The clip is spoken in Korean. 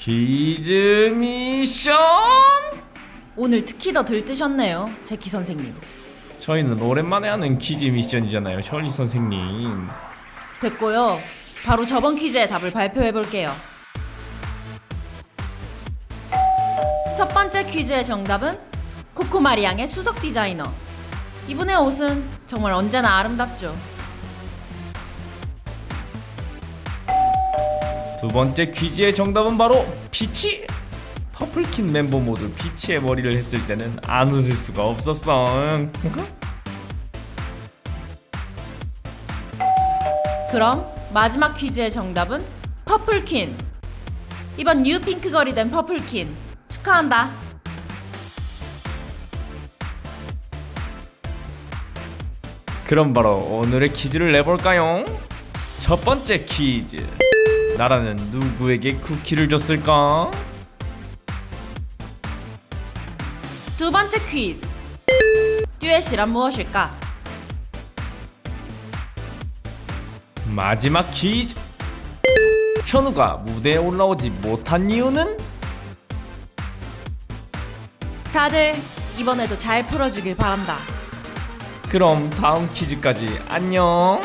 퀴즈 미션 오늘 특히 더 들뜨셨네요, 제키 선생님. 저희는 오랜만에 하는 퀴즈 미션이잖아요 셜리 선생님 됐고요. 바로 저번 퀴즈의 답을 발표해 볼게요. 첫 번째 퀴즈의 정답은 코코마리앙의 수석 디자이너. 이분의 옷은 정말 언제나 아름답죠. 두 번째 퀴즈의 정답은 바로 피치 퍼플킨 멤버 모두 피치의 머리를 했을 때는 안 웃을 수가 없었어 그럼 마지막 퀴즈의 정답은 퍼플킨. 이번 뉴핑크 걸이 된 퍼플킨 축하한다. 그럼 바로 오늘의 퀴즈를 내볼까요? 첫 번째 퀴즈 나라는 누구에게 쿠키를 줬을까? 두 번째 퀴즈. 듀엣이란 무엇일까? 마지막 퀴즈 현우가 무대에 올라오지 못한 이유는? 다들 이번에도 잘 풀어주길 바란다. 그럼 다음 퀴즈까지 안녕